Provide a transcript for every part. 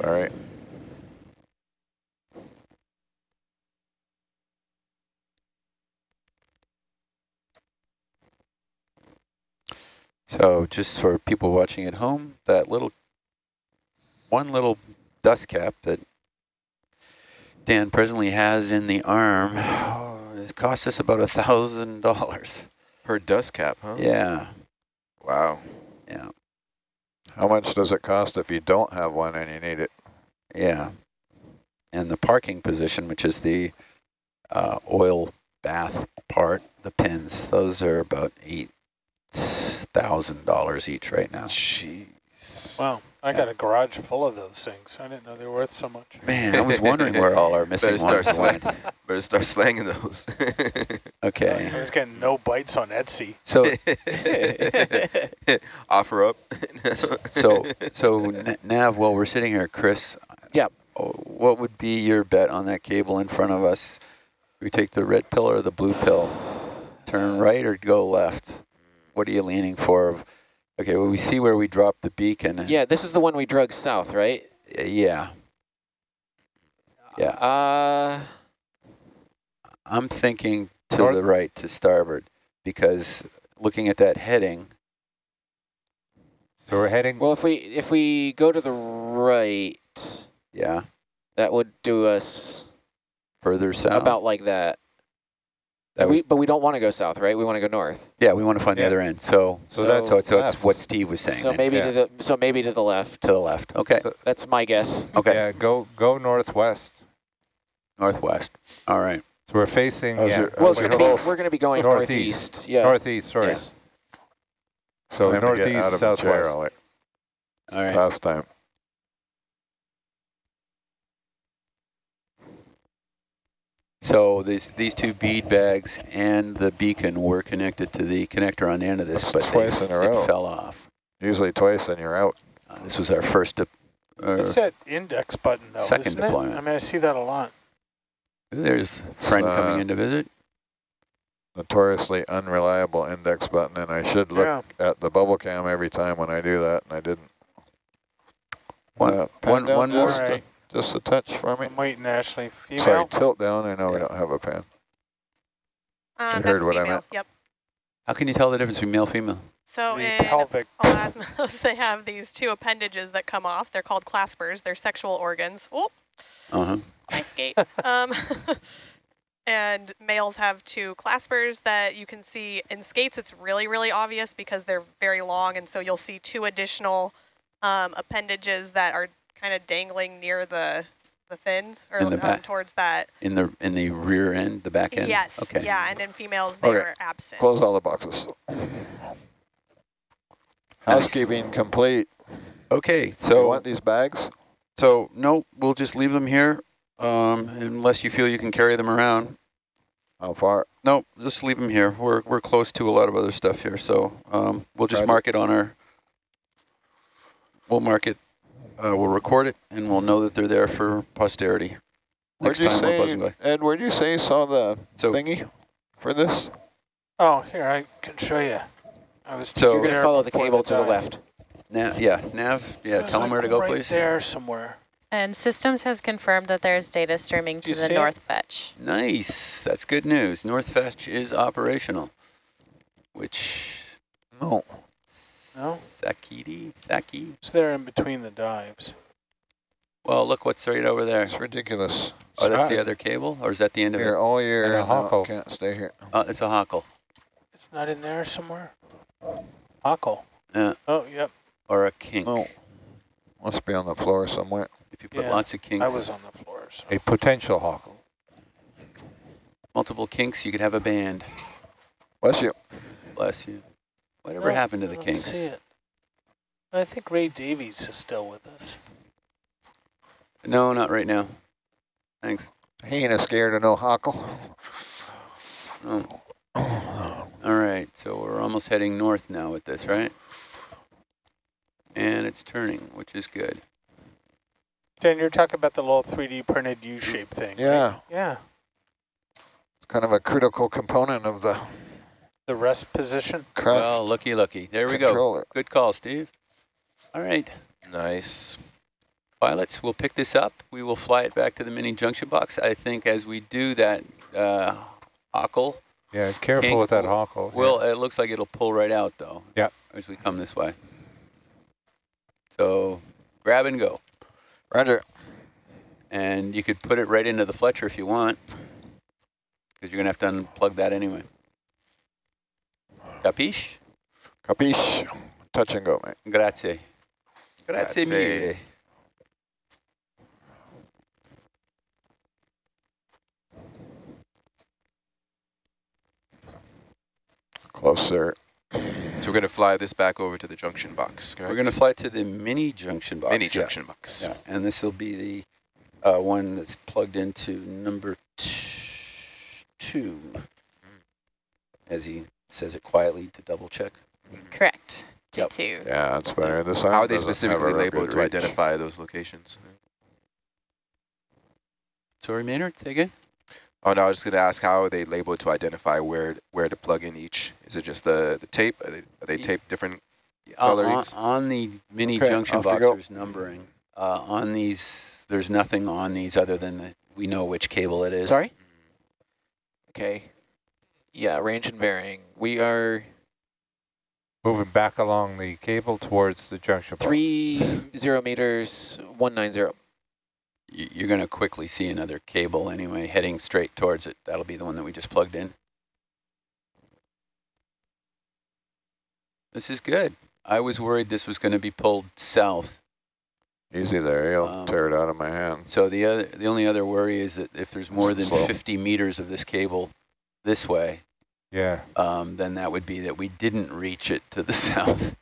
Sorry. So just for people watching at home, that little, one little dust cap that Dan presently has in the arm, oh, it cost us about a thousand dollars. Per dust cap, huh? Yeah, Wow. yeah, How much does it cost if you don't have one and you need it? yeah. And the parking position, which is the uh, oil bath part, the pins, those are about eight thousand dollars each right now. Jeez. Wow, I got a garage full of those things. I didn't know they were worth so much. Man, I was wondering where all our missing Better start ones went. Better start slanging those. Okay, I was getting no bites on Etsy. so Offer up. so so Nav, while we're sitting here, Chris. Yep. oh, uh, What would be your bet on that cable in front of us? We take the red pill or the blue pill? Turn right or go left? What are you leaning for? Okay, well, we see where we dropped the beacon. Yeah, this is the one we drug south, right? Yeah. Yeah. Uh, I'm thinking to North- the right, to starboard, because looking at that heading, So we're heading. well, if we if we go to the right, yeah, that would do us further south. about like that. That we, but we don't want to go south, right? We want to go north. yeah, we want to find the other end. So, So So- that's so, so it's what Steve was saying. So then. maybe yeah. to the so maybe to the left. to the left. Okay. So- That's my guess. Okay. Yeah, go go northwest. Northwest. All right. So we're facing. How's yeah, your- Well, it's Wait, going to hold be we're going to be going Northeast. northeast. Yeah. northeast. Sorry. Yes. So Time to get northeast, out of the chair, southwest. All right. Last time. So these these two bead bags and the beacon were connected to the connector on the end of this, That's but twice they, in a it row. fell off. Usually twice and you're out. Uh, this was our first. Uh, It's that index button, though, second isn't deployment. it? I mean, I see that a lot. there's a friend Uh, coming in to visit. Notoriously unreliable index button, and I should look Yeah. at the bubble cam every time when I do that, and I didn't. One- Uh, pan one- down one more. just, Alright. Just a touch for me. I'm waiting, Ashley. Female? Sorry, tilt down. I know we don't have a pan. Um, heard that's what I meant. Yep. How can you tell the difference between male and female? So the in pelvic. elasmos, they have these two appendages that come off. They're called claspers. They're sexual organs. Oh, Uh huh. my skate. um, and males have two claspers that you can see in skates. It's really, really obvious because they're very long, and so you'll see two additional um, appendages that are kind of dangling near the the fins or the um, towards that. In the in the rear end, the back end. Yes. Okay. Yeah, and in females they Okay. are absent. Close all the boxes. Housekeeping complete. Okay. So you want these bags? so no, we'll just leave them here, um, unless you feel you can carry them around. How far? No, just leave them here. We're we're close to a lot of other stuff here, so um, we'll just Roger. mark it on our. We'll mark it. Uh, we'll record it, and we'll know that they're there for posterity. Where'd Next you time we're buzzing say, by. Ed? Where'd you say you saw the So thingy for this? Oh, here, I can show you. I was So- You're going to follow the before cable to the left. Nav, yeah, Nav, yeah. It was Tell them like where to go, right please. there somewhere. And Systems has confirmed that there's data streaming to the see it? North Fetch. Nice. That's good news. North Fetch is operational. Which No. No? Sakiti, Saki. It's there in between the dives. Well, look what's right over there. It's ridiculous. Oh, that's the other cable, or is that the end of Here it? all year. And a no, hockle. can't stay here. Oh, it's a hockle It's not in there somewhere? Huckle. Yeah. Oh, yep. or a kink. Oh, Must be on the floor somewhere. If you put Yeah, lots of kinks, I was on the floor. So. A potential hawk. multiple kinks, you could have a band. Bless you. Bless you. Whatever happened to the king? I don't see it. I think Ray Davies is still with us. No, not right now. Thanks. He ain't a scared of no hockle. Oh. All right, so we're almost heading north now with this, right? And it's turning, which is good. Dan, you're talking about the little 3D printed U-shaped thing. right? Yeah. Yeah. It's kind of a critical component of the The rest position. craft Well, looky, looky. There we go. Good call, Steve. All right. nice. Pilots, we'll pick this up. We will fly it back to the mini junction box. I think as we do that, uh, Hockle, Yeah, careful Can't- with that hockle. well, it looks like it'll pull right out though. Yep. As we come this way. So grab and go. Roger. And you could put it right into the Fletcher if you want, because you're gonna have to unplug that anyway. Capiche? Capiche. Touch and go, mate. Grazie. Grazie Grazie. mille. Closer. So we're going to fly this back over to the junction box, correct? We're gonna fly to the mini junction box. Mini yeah. junction box. Yeah, and this will be the uh, one that's plugged into number two, as he says it quietly to double check. Correct. Yep. J2. Yeah, that's better. This How are they specifically labeled to reach. identify those locations? Sorry, Maynard, say again? Oh, no, I was just going to ask how are they labeled to identify where where to plug in each? Is it just the, the tape? Are they, are they taped different? On, on the mini Okay, junction off you box, there's numbering. Uh, on these, there's nothing on these other than the, we know which cable it is. Sorry? Okay. Yeah, range and bearing. We are Moving back along the cable towards the junction box. three zero meters, one nine zero. You're gonna quickly see another cable anyway, heading straight towards it. That'll be the one that we just plugged in. This is good. I was worried this was gonna be pulled south. Easy there. You'll Um, tear it out of my hand. So the other, the only other worry is that if there's more than Slow. 50 meters of this cable this way, Yeah. um, then that would be that we didn't reach it to the south.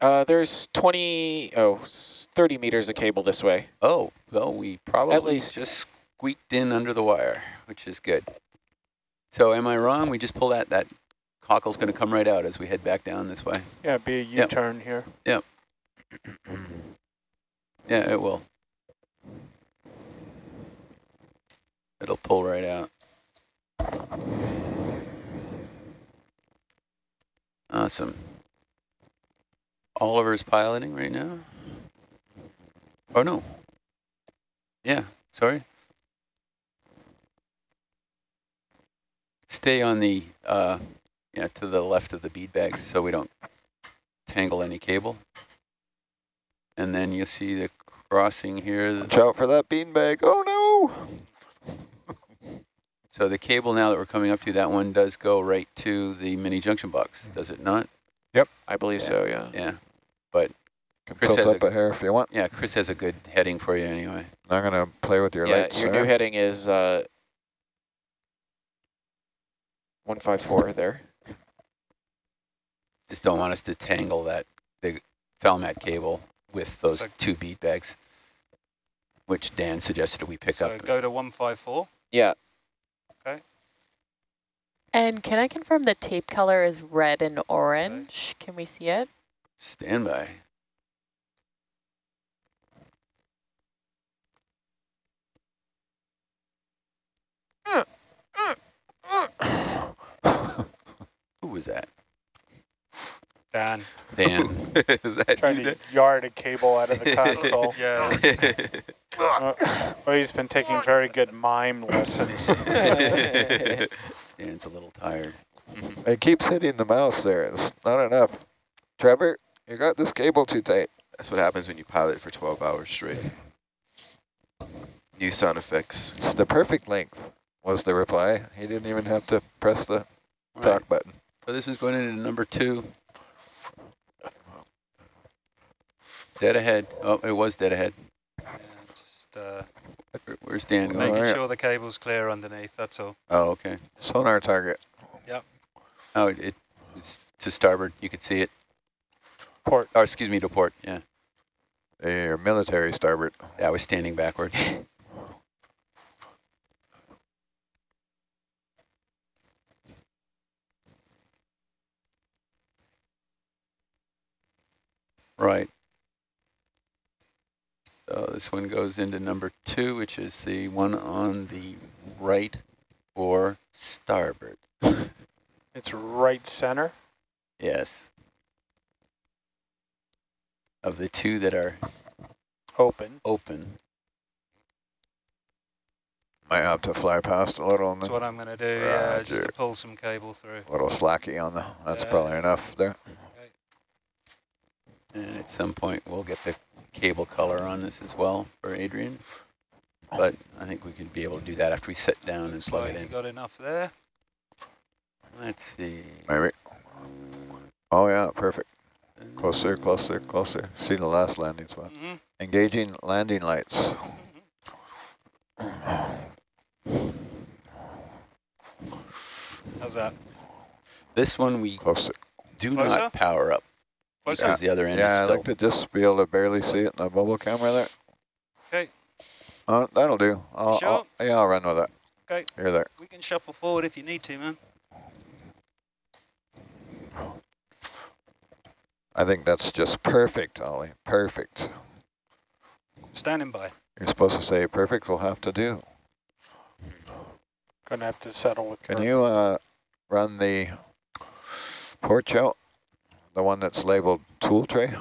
Uh, there's 20, oh, 30 meters of cable this way. Oh, well, we probably At least. just squeaked in under the wire, which is good. So am I wrong? We just pull that, that cockle's going to come right out as we head back down this way. Yeah, be a Yep. U-turn here. Yeah, it will. It'll pull right out. Awesome. Oliver's piloting right now. Oh, no. Yeah, sorry. Stay on the, uh, yeah, to the left of the bead bags so we don't tangle any cable. And then you see the crossing here. Watch out for that beanbag. Oh, no. So the cable now that we're coming up to, that one does go right to the mini junction box, does it not? Yep. I believe so, yeah. Yeah. Can Chris tilt has up a- a hair if you want. Yeah, Chris has a good heading for you anyway. I'm going to play with your yeah, lights, your sir. new heading is uh, 154 there. Just don't want us to tangle that big Falmat cable with those So- two bead bags, which Dan suggested we pick So up. go to 154. Yeah, And can I confirm the tape color is red and orange? Can we see it? Stand by. Who was that? Dan. Dan. Is that Trying you to yard a cable out of the console. Yeah. Uh, well, he's been taking very good mime lessons. Dan's a little tired. It keeps hitting the mouse there. It's not enough. Trevor, you got this cable too tight. That's what happens when you pilot for 12 hours straight. New sound effects. It's the perfect length, was the reply. He didn't even have to press the All talk right, button. So this is going into number two. Dead ahead. Oh, it was dead ahead. Yeah, just uh, Where- Where's Dan going? making Alright. sure the cable's clear underneath, that's all. Oh, okay. Sonar target. Yep. Oh, it, it was to starboard. You could see it. Port. Or excuse me, to port. Yeah. Your military starboard. Yeah, I was standing backwards. right. So this one goes into number two, which is the one on the right or starboard. It's right center. Yes. Of the two that are Open. open. Might have to fly past a little and That's what I'm going to do, yeah, just to pull some cable through. a little slacky on the, that's Yeah. probably enough there. And at some point, we'll get the cable color on this as well for Adrian. But I think we could be able to do that after we sit down and Looks plug like it you in. got enough there. Let's see. Maybe. Oh yeah, perfect. Closer, closer, closer. See the last landing spot. Mm -hmm. Engaging landing lights. How's that? This one we Closer. do Closer? not power up Closer? because the other end Yeah, I'd like to just be able to barely see it in the bubble camera there. Okay. Uh, that'll do. I'll, Sure? I'll, yeah, I'll run with it. Okay. Here, there. We can shuffle forward if you need to, man. I think that's just perfect, Ollie. Perfect. Standing by. You're supposed to say perfect We'll have to do. Gonna have to settle with. Can Kurt. you uh, run the porch out? The one that's labeled tool tray?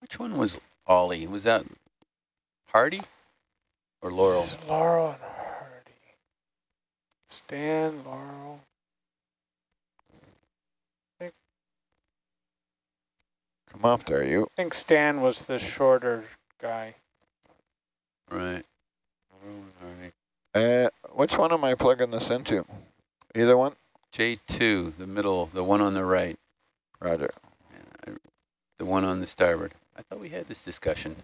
Which one was Ollie? Was that Hardy or Laurel? S- Laurel and Hardy. Stan, Laurel. Come up there, you. I think Stan was the shorter guy. Right. Laurel and Hardy. Uh, which one am I plugging this into? Either one? J2, the middle, the one on the right, Roger. the one on the starboard. I thought we had this discussion.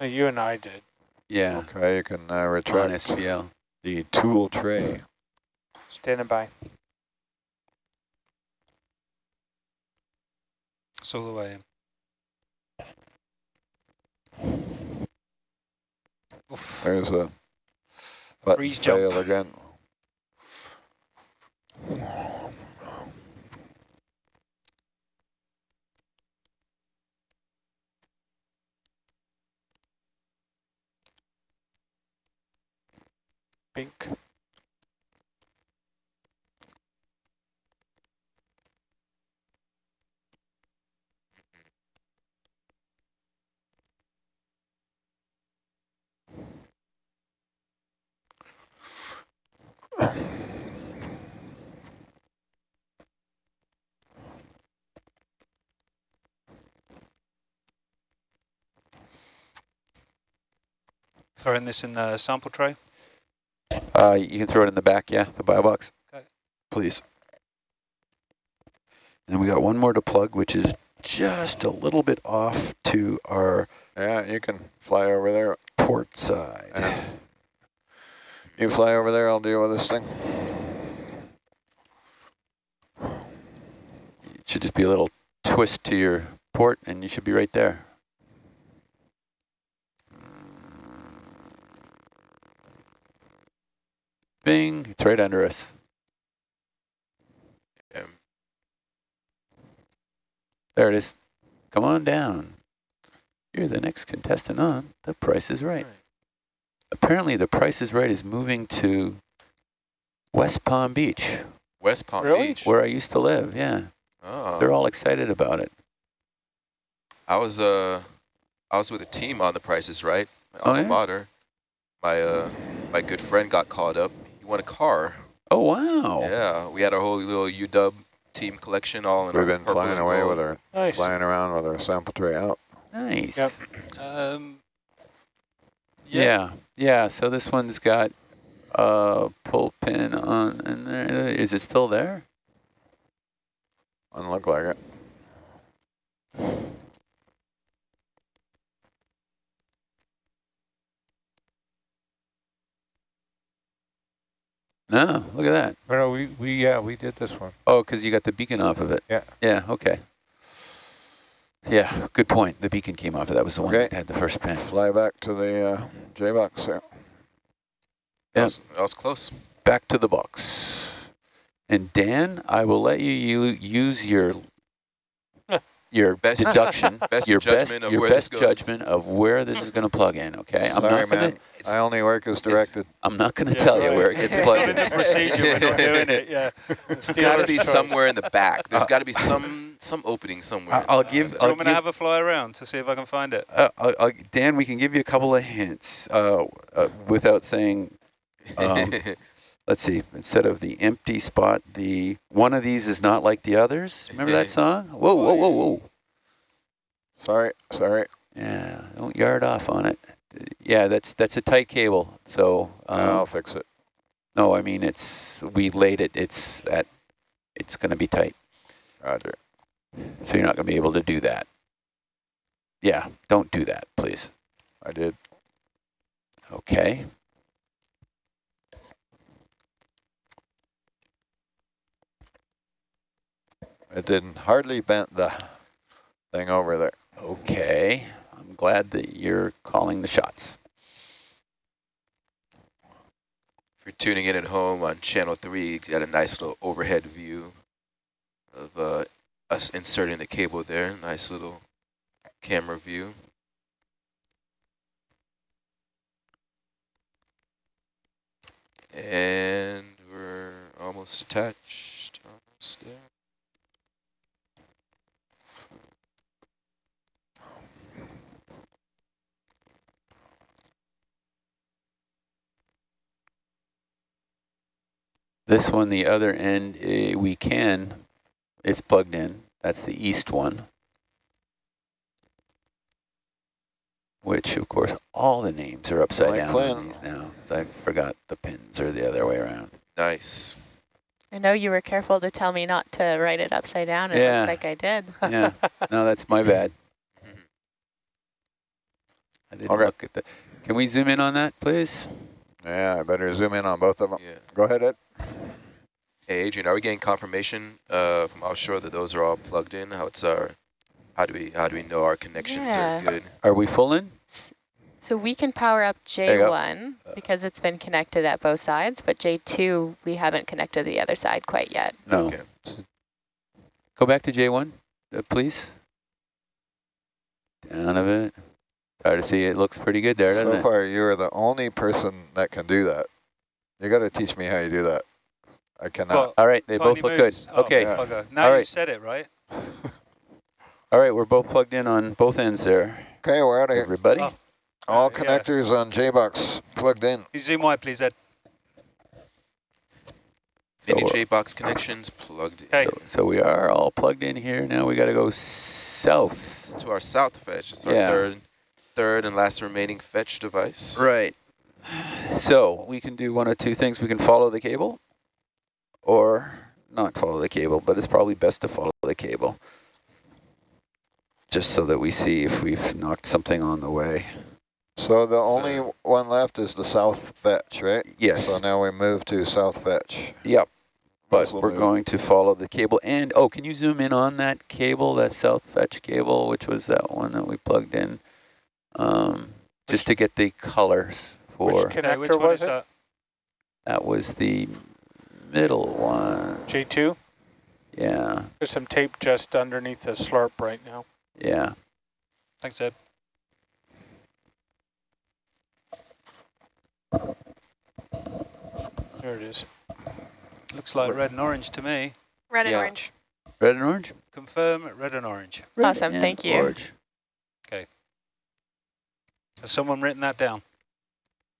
Uh, You and I did. Yeah, Okay, you can uh, on retract SPL. the tool tray. Standing by. It's all the way in. Oof. There's a button Freeze jump. again. Bink. Throwing this in the sample tray. Uh, you can throw it in the back, yeah, the bio box. Okay. Please. And then we got one more to plug, which is just a little bit off to our Yeah, you can fly over there. port side. Yeah. You fly over there, I'll deal with this thing. It should just be a little twist to your port, and you should be right there. Bing, it's right under us. Um, There it is. Come on down. You're the next contestant on The Price is Right. Apparently, The Price is Right is moving to West Palm Beach, West Palm Really? Beach. where I used to live. Yeah, Oh. they're all excited about it. I was uh, I was with a team on The Price is Right. My Oh, alma yeah? mater. My uh, my good friend got caught up. He won a car. Oh, wow. Yeah, we had a whole little UW team collection all in We've been flying away gold. with our, Nice. flying around with our sample tray out. Nice. Yep. Um, Yeah, yeah. So this one's got a pull pin on in there. Is it still there? Doesn't look like it. No, look at that. Oh, No, we, we, yeah, we did this one. Oh, because you got the beacon off of it. Yeah. Yeah, okay. Yeah, good point. The beacon came off it. That was the one Okay. that had the first pin. Fly back to the uh, J-box there. That Yeah. was, that was close. Back to the box. And Dan, I will let you, you use your your Best- deduction, best your best, judgment of your where best this goes. judgment of where this is going to plug in. Okay, I'm Sorry, not gonna, man. I only work as directed. I'm not going to Yeah, tell you where it gets It's plugged in the in. procedure, we're doing it, yeah. It's got to be somewhere in the back. There's got to be some some opening somewhere. I- I'll give- Do you I'll want me to have a fly around to see if I can find it? Uh, uh, uh, Dan, we can give you a couple of hints uh, uh, without saying. Um, let's see. Instead of the empty spot, the one of these is not like the others. Remember that song? Whoa, whoa, whoa, whoa! Sorry, sorry. Yeah, don't yard off on it. Yeah, that's that's a tight cable. So um, I'll fix it. no, I mean it's we laid it. It's at it's going to be tight. Roger. So you're not going to be able to do that. Yeah, don't do that, please. I did. Okay. It didn't hardly bent the thing over there. Okay. Glad that you're calling the shots. If you're tuning in at home on channel three, you got a nice little overhead view of uh, us inserting the cable there. Nice little camera view. And we're almost attached. Almost there. This one, the other end, eh, we can, it's plugged in. That's the east one. Which, of course, all the names are upside Like down Flynn. on these now. 'cause I forgot the pins are the other way around. Nice. I know you were careful to tell me not to write it upside down. It Yeah. looks like I did. Yeah, no, that's my bad. I didn't Okay. look at the, can we zoom in on that, please? Yeah, I better zoom in on both of them. Yeah. Go ahead, Ed. Hey, Adrian, are we getting confirmation uh, from offshore that those are all plugged in? How it's our, how do we how do we know our connections Yeah. are good? Are we full in? So we can power up. J1 because it's been connected at both sides, but J2, we haven't connected the other side quite yet. No. Okay. Go back to J1, uh, please. Down a bit. Try to see, it looks pretty good there, doesn't it? So far, you're the only person that can do that. You got to teach me how you do that. I cannot. Well, All right, they both look good. Oh, Okay, Yeah. bugger. Now All you said it, right? all right, we're both plugged in on both ends there. okay, we're out of here. Everybody? Oh. All Uh, yeah. connectors on J-Box plugged in. Zoom wide, please, Ed. Any So, J-box connections plugged in. Hey. So, so we are all plugged in here. Now we got to go south. to our south fetch. It's our Yeah. third, third and last remaining fetch device. Right. So we can do one of two things. We can follow the cable or not follow the cable, but it's probably best to follow the cable. Just so that we see if we've knocked something on the way. So the So- only one left is the south fetch, right? Yes. So now we move to south fetch. Yep. But Nice we're move. going to follow the cable. And, oh, can you zoom in on that cable, that south fetch cable, which was that one that we plugged in? Um, just to get the colors for, Okay, which connector one was is it? that? that was the middle one. J2? Yeah, There's some tape just underneath the slurp right now. yeah. Thanks, Ed. There it is. Looks like red and orange to me. Red and Yeah. orange. Red and orange? Confirm red and orange. Awesome, and thank you. orange. Okay. Has someone written that down?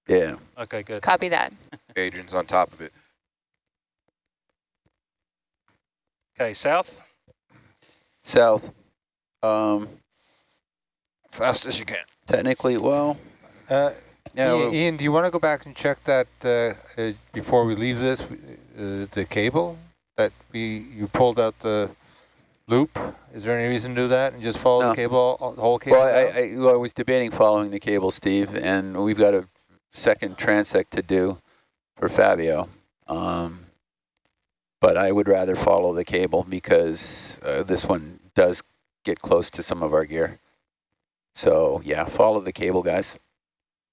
Yeah. Okay, good. Copy that. Adrian's on top of it. Okay, south. South. Um, Fast as you can. technically, well, Uh, yeah, Ian, Ian, do you want to go back and check that uh, uh, before we leave this, uh, the cable that we you pulled out the loop? Is there any reason to do that and just follow No. the cable, the whole cable? well I. I, well, I was debating following the cable, Steve, and we've got a second transect to do for Fabio. Um, but I would rather follow the cable because uh, this one does get close to some of our gear. So yeah, follow the cable, guys.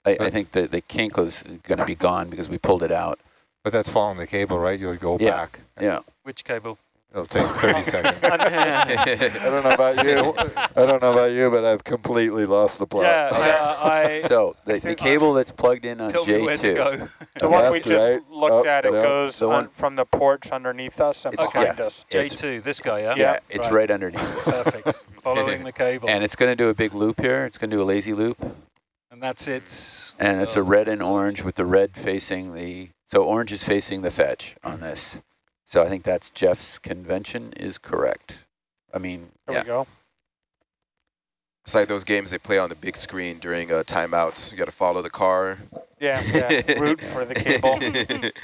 I, I think that the kink is going to be gone because we pulled it out. but that's following the cable, right? You'll go Yeah. back. Yeah. Which cable? It'll take 30 seconds. I don't know about you. I don't know about you, but I've completely lost the plot. Yeah, yeah, I So the, the cable that's plugged in on tell me where to J2. go. The one we just right, looked up, at, it down. goes The on one- from the porch underneath us and It's- behind yeah. us. J2, this guy, yeah? Yeah, it's right, underneath us. Perfect. Following the cable. And it's going to do a big loop here. It's going to do a lazy loop. And that's it. And it's a Oh. red and orange with the red facing the, so orange is facing the fetch on this. So I think that's Jeff's convention is correct. I mean, There yeah. we go. It's like those games they play on the big screen during uh, timeouts. You got to follow the car. Yeah, yeah. root for the cable.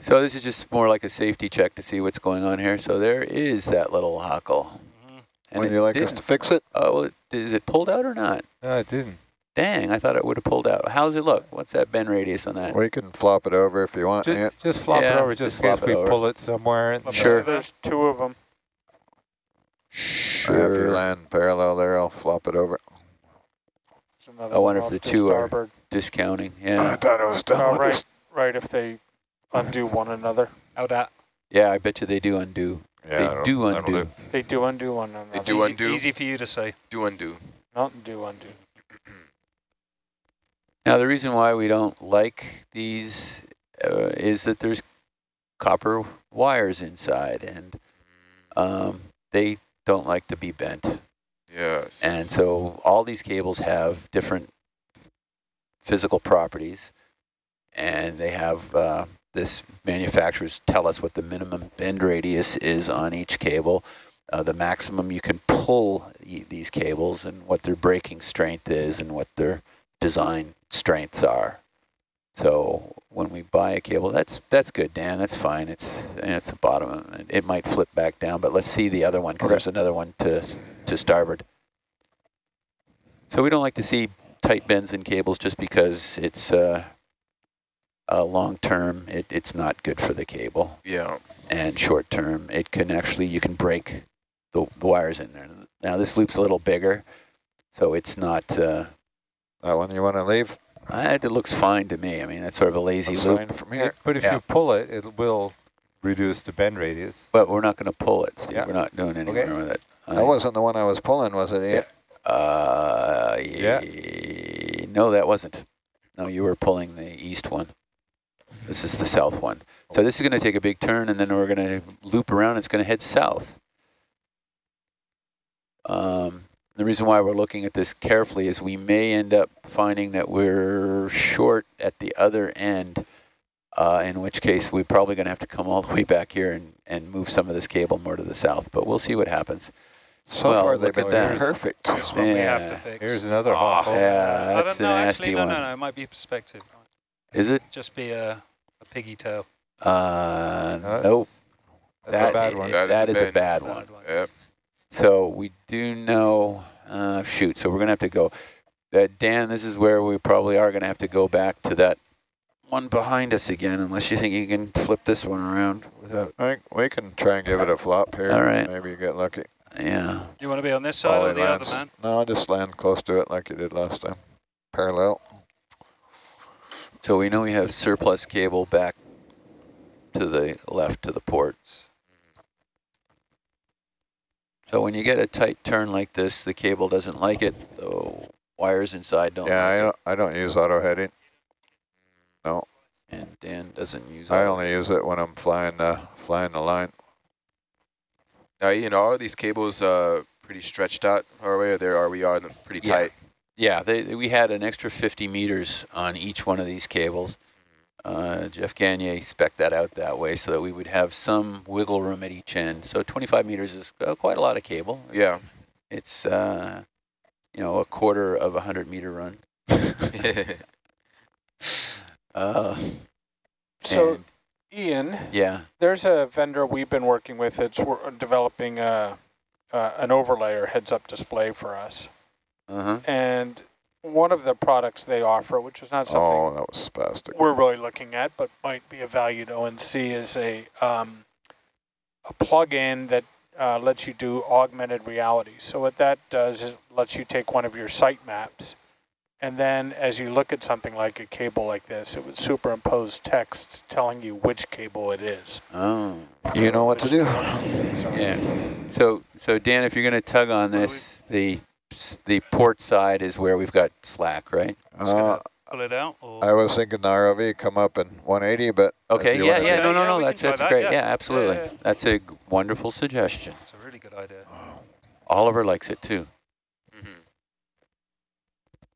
So this is just more like a safety check to see what's going on here. So there is that little hockle. Mhm. And Would you like us to fix it? Oh, well, it, is it pulled out or not? No, it didn't. Dang, I thought it would have pulled out. How's it look? What's that bend radius on that? We can flop it over if you want. Just, Yeah. just flop it Yeah, over, just just in case flop it we over. pull it somewhere. and- Sure. There's two of them. If you land parallel there, I'll flop it over. There's another I wonder one if off the to two are- starboard. Discounting, I yeah. thought it was done Oh, with right, this. right. If they undo one another, How that? Yeah, I bet you they do undo. Yeah, they that'll- do that'll undo. do. they do undo one another. do easy, undo. Easy for you to say. Do undo. Not do undo. Now, the reason why we don't like these uh, is that there's copper wires inside, and um, they don't like to be bent. Yes. And so all these cables have different physical properties, and they have uh, this manufacturers tell us what the minimum bend radius is on each cable, uh, the maximum you can pull y- these cables, and what their breaking strength is, and what their design strengths are. So when we buy a cable, that's that's good, Dan. That's fine. It's it's the bottom. It, it might flip back down, but let's see the other one because Okay. there's another one to to starboard. So we don't like to see tight bends in cables just because it's uh, uh, long term. It, it's not good for the cable, yeah. and short term, it can actually you can break the, the wires in there. Now this loop's a little bigger, so it's not. Uh, That one you want to leave? I, it looks fine to me. I mean, it's sort of a lazy That's loop, fine from here. But if Yeah. you pull it, it will reduce the bend radius. but we're not going to pull it. Steve. Yeah. We're not doing anything Okay. with it. That wasn't the one I was pulling, was it? Ian? Uh, Yeah. No, that wasn't. No, you were pulling the east one. This is the south one. So this is going to take a big turn, and then we're going to loop around. It's going to head south. Um, the reason why we're looking at this carefully is we may end up finding that we're short at the other end, uh, in which case we're probably going to have to come all the way back here and, and move some of this cable more to the south. But we'll see what happens. So Well, far, they've been perfect. That's what we have Yeah. to fix. Here's another oh. hole. Yeah, I that's don't a know, nasty actually, no, one. no, no, it might be perspective. Is it? Just be a, a piggy tail. Uh, nope. That's that a bad one. That is that a is a bad- bad Bad one. one. Yep. So we do know, uh, shoot, so we're going to have to go. Uh, Dan, this is where we probably are going to have to go back to that one behind us again, unless you think you can flip this one around without, I think we can try and give it a flop here. All right. Maybe you get lucky. yeah. You want to be on this side or Ollie the other, lands. man? No, I'll just land close to it like you did last time. Parallel. So we know we have surplus cable back to the left to the ports. So when you get a tight turn like this, the cable doesn't like it. The wires inside don't Yeah, I like it. don't, I don't use auto heading. No, And Dan doesn't use I auto. only use it when I'm flying the flying the line. Now, you know, are these cables uh, pretty stretched out our way, or there are we on them pretty Yeah. tight? Yeah, they, they- we had an extra 50 meters on each one of these cables. Uh, Jeff Gagne spec that out that way so that we would have some wiggle room at each end. So 25 meters is uh, quite a lot of cable. Yeah. It's, uh, you know, a quarter of a 100 meter run. Uh, So, Ian, yeah, there's a vendor we've been working with that's developing a, uh, an overlay or heads-up display for us. uh-huh. And one of the products they offer, which is not something Oh, that was spastic. we're really looking at, but might be of value to ONC, is a um, a plug-in that uh, lets you do augmented reality. So what that does is lets you take one of your site maps And then as you look at something like a cable like this, it would superimpose text telling you which cable it is. Oh, You know what to do. So yeah. So, so Dan, if you're going to tug on this, the the port side is where we've got slack, right? Uh, Pull it out? Or I was thinking the ROV come up in 180, but Okay, yeah, yeah, do- no, no, Yeah, no, that's, that's that, great. yeah. Yeah, Yeah, absolutely. yeah. That's a g- wonderful suggestion. it's a really good idea. Oliver likes it too. Mhm.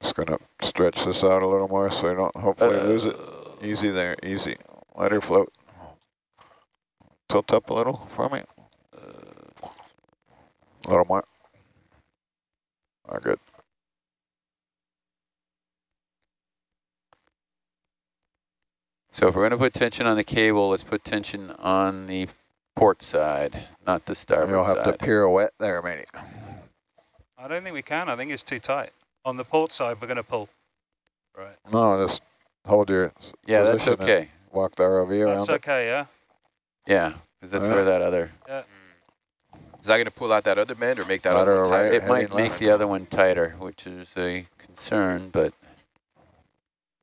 Just gonna stretch this out a little more so I don't hopefully lose it. Uh, Easy there, easy. Let her float. Tilt up a little for me. A little more. Oh, good. So if we're going to put tension on the cable, let's put tension on the port side, not the starboard You'll have to pirouette there, matey. I don't think we can. I think it's too tight. On the port side, we're going to pull. Right. No, just hold your yeah, that's okay. Walk the ROV around That's it. okay, yeah? Yeah, because that's Yeah. where that other, Is that going to pull out that other bend or make that Lateral other one tighter? right. it might make left. the other one tighter, which is a concern, but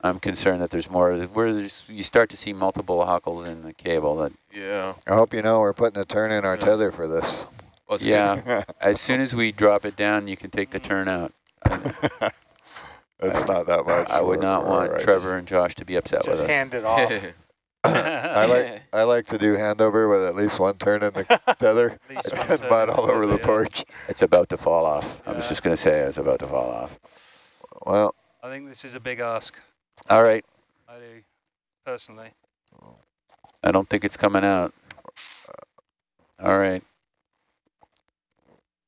I'm concerned that there's more, where there's, you start to see multiple hockles in the cable that, Yeah. I hope you know we're putting a turn in our Yeah. tether for this. Well, it's yeah, as soon as we drop it down, you can take the turn out. it's not that much. I would not want our- Trevor and Josh to be upset with us. just us. hand it off. good. I like I like to do handover with at least one turn in the tether At least one and mud all over the porch. It's about to fall off. I was just going to say it's about to fall off. Well, I think this is a big ask. All right. I do, personally. I don't think it's coming out. All right.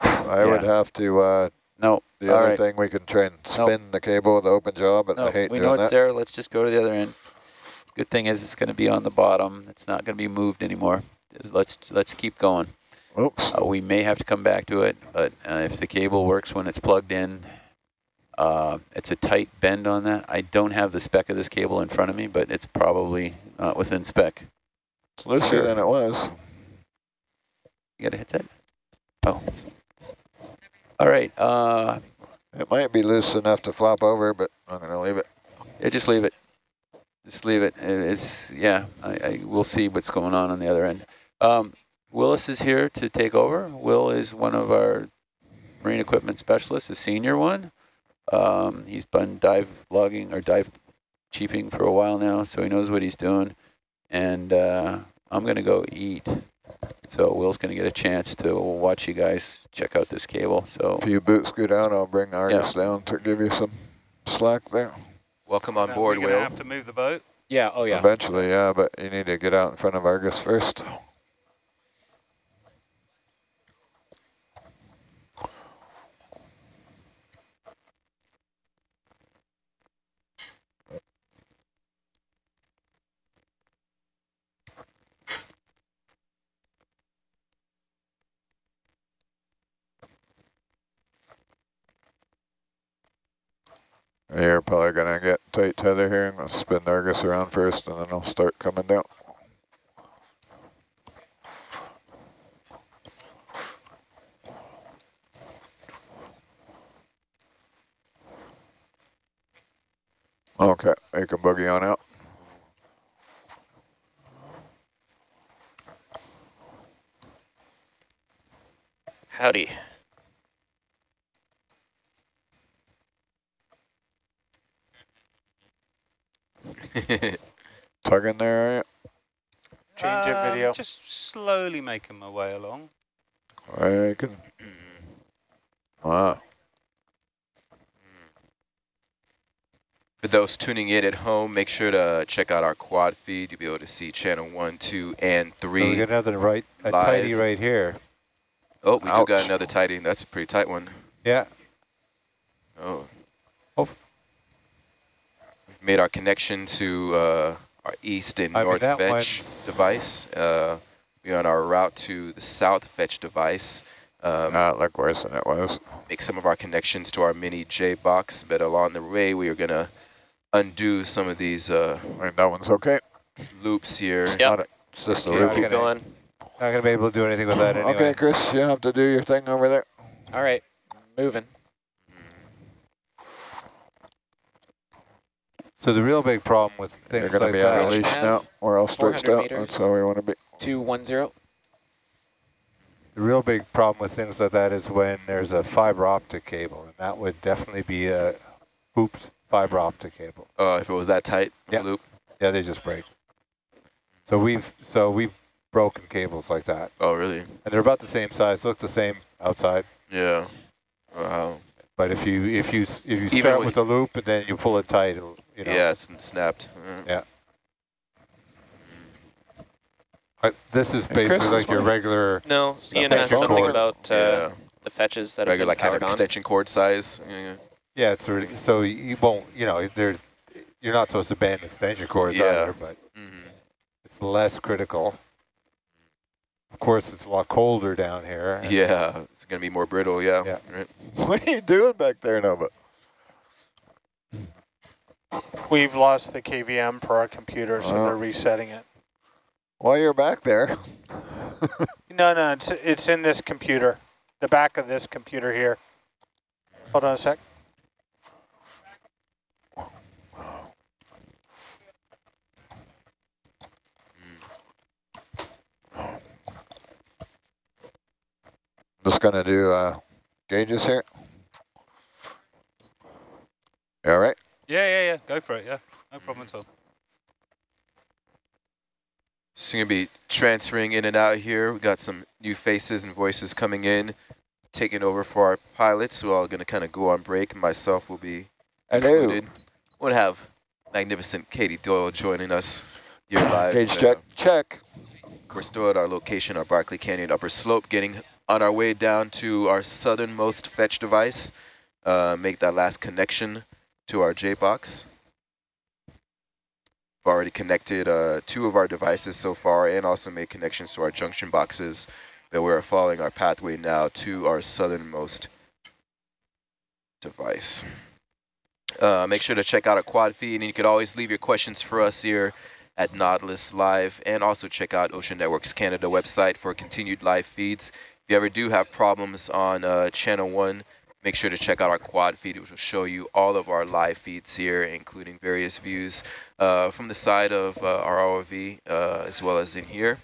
I would have to, uh, No. the All other right. thing, we can try and spin the cable with the open jaw, but I No, hate we doing know it's that. there. Let's just go to the other end. Good thing is it's going to be on the bottom. It's not going to be moved anymore. Let's let's keep going. Oops. Uh, we may have to come back to it, but uh, if the cable works when it's plugged in, uh, it's a tight bend on that. I don't have the spec of this cable in front of me, but it's probably not within spec. It's looser than it was. You got a headset? Oh. All right. Uh, It might be loose enough to flop over, but I'm going to leave it. Yeah, just leave it. Just leave it. It's yeah. I, I we'll see what's going on on the other end. Um, Willis is here to take over. Will is one of our marine equipment specialists, a senior one. Um, he's been dive logging or dive chiefing for a while now, so he knows what he's doing. And uh, I'm gonna go eat. So Will's gonna get a chance to watch you guys check out this cable. So If you boots go down, I'll bring the Argus down to give you some slack there. Welcome on Now, board, We're going to Will. have to move the boat. Yeah, oh yeah. Eventually, yeah, but you need to get out in front of Argus first. You're probably gonna get tight tether here. I'm gonna spin Argus around first and then I'll start coming down. Okay, you can boogie on out. Howdy. Tugging there, are you? Change it Um, video. Just slowly making my way along. I can. Wow. For those tuning in at home, make sure to check out our quad feed. You'll be able to see channel one, two, and So three. we got another right, a live. tidy right here. oh, we do got another tidy. That's a pretty tight one. Yeah. Oh. Oh. We've made our connection to uh, our east and I mean, north that one- fetch device. Uh, we're on our route to the south fetch device. Um, Not look worse than it was. make some of our connections to our mini J box, but along the way we are gonna undo some of these uh, I mean, that one's okay. loops here. Yep. Not a- It's just a Okay, So loopy. keep going. Not gonna be able to do anything with that anyway. Okay, Chris, you have to do your thing over there. All right, moving. So the real big problem with things They're things going to like be on that, a leash Have now. We're all stretched out. meters. That's how we want to be. 210. the real big problem with things like that is when there's a fiber optic cable, and that would definitely be a hooped fiber optic cable. Uh, if it was that tight, Yeah. loop. Yeah, they just break. So we've so we've broken cables like that, Oh, really? and they're about the same size, look the same outside. Yeah. Wow. But if you if you if you Even start with- with the loop and then you pull it tight, it'll, you know. Yeah, it's snapped. Yeah. Uh, this is basically like your regular. No, Ian Thank asked something Cord. about uh, yeah. the fetches that Regular have been kind of extension cord size. Yeah. Yeah, it's sort of, so you won't you know there's you're not supposed to ban extension cords Yeah. either, but Mm-hmm. it's less critical. Of course, it's a lot colder down here. Yeah, it's gonna be more brittle. Yeah. Yeah. Right. What are you doing back there, Nova? We've lost the KVM for our computer, so Oh. they're resetting it. While you're back there, No, no, it's, it's in this computer, the back of this computer here. Hold on a sec. just going to do uh, gauges here. You all right? Yeah, yeah, yeah. Go for it. Yeah, no problem at all. So you're gonna be transferring in and out here. We got some new faces and voices coming in, taking over for our pilots. We're all gonna kind of go on break. Myself will be Hello. included. We'll have magnificent Katie Doyle joining us here live. Gauge Uh, check. Check. We're still at our location, our Barkley Canyon upper slope, getting on our way down to our southernmost fetch device, uh, make that last connection to our J-box. We've already connected uh, two of our devices so far and also made connections to our junction boxes, but we're following our pathway now to our southernmost device. Uh, make sure to check out our quad feed, and you can always leave your questions for us here at Nautilus Live, and also check out Ocean Networks Canada website for continued live feeds. If you ever do have problems on uh, channel one, make sure to check out our quad feed, which will show you all of our live feeds here, including various views uh, from the side of uh, our ROV, uh, as well as in here.